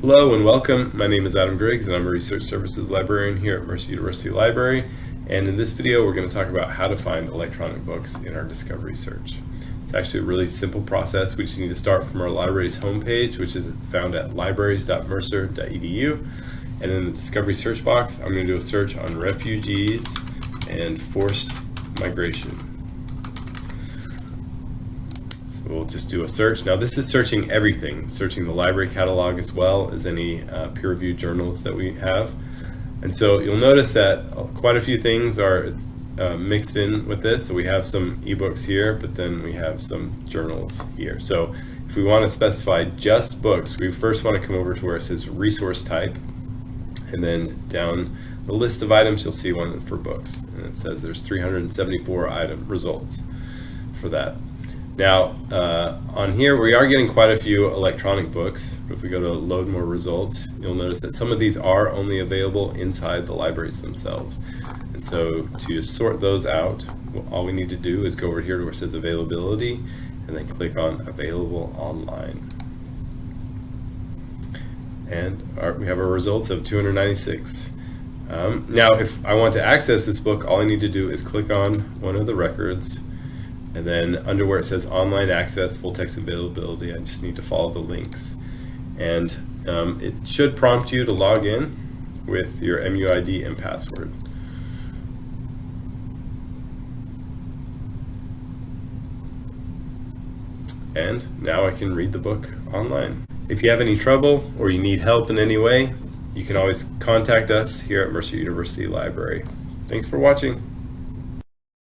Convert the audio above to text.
Hello and welcome. My name is Adam Griggs and I'm a Research Services Librarian here at Mercer University Library. And in this video, we're going to talk about how to find electronic books in our discovery search. It's actually a really simple process. We just need to start from our library's homepage, which is found at libraries.mercer.edu. And in the discovery search box, I'm going to do a search on refugees and forced migration we'll just do a search. Now this is searching everything, searching the library catalog as well as any uh, peer-reviewed journals that we have. And so you'll notice that quite a few things are uh, mixed in with this. So we have some ebooks here, but then we have some journals here. So if we want to specify just books, we first want to come over to where it says resource type. And then down the list of items, you'll see one for books. And it says there's 374 item results for that. Now, uh, on here, we are getting quite a few electronic books. If we go to load more results, you'll notice that some of these are only available inside the libraries themselves. And so to sort those out, all we need to do is go over here to where it says availability and then click on available online. And our, we have our results of 296. Um, now, if I want to access this book, all I need to do is click on one of the records and then under where it says online access, full text availability, I just need to follow the links. And um, it should prompt you to log in with your MUID and password. And now I can read the book online. If you have any trouble or you need help in any way, you can always contact us here at Mercer University Library. Thanks for watching.